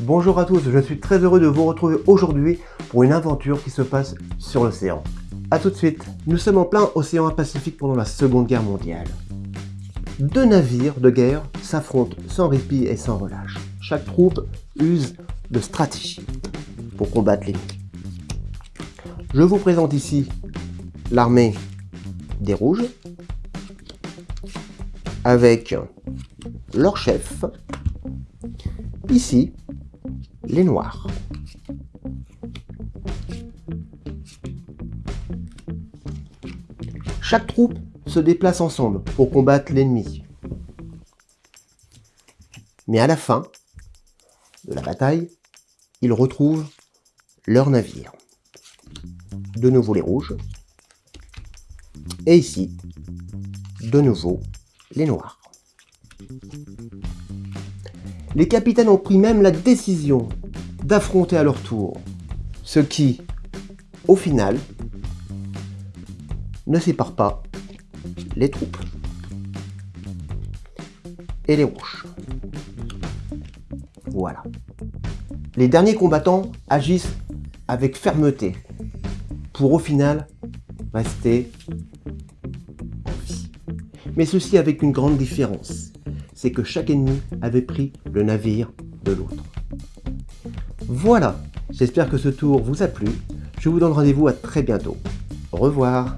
Bonjour à tous, je suis très heureux de vous retrouver aujourd'hui pour une aventure qui se passe sur l'océan. A tout de suite, nous sommes en plein océan Pacifique pendant la Seconde Guerre mondiale. Deux navires de guerre s'affrontent sans répit et sans relâche. Chaque troupe use de stratégie pour combattre l'ennemi. Je vous présente ici l'armée des rouges avec leur chef, ici les noirs. Chaque troupe se déplace ensemble pour combattre l'ennemi. Mais à la fin de la bataille, ils retrouvent leur navire. De nouveau les rouges. Et ici, de nouveau les noirs. Les capitaines ont pris même la décision d'affronter à leur tour, ce qui, au final, ne sépare pas les troupes et les rouges. Voilà. Les derniers combattants agissent avec fermeté pour au final rester en vie. Mais ceci avec une grande différence c'est que chaque ennemi avait pris le navire de l'autre. Voilà, j'espère que ce tour vous a plu. Je vous donne rendez-vous à très bientôt. Au revoir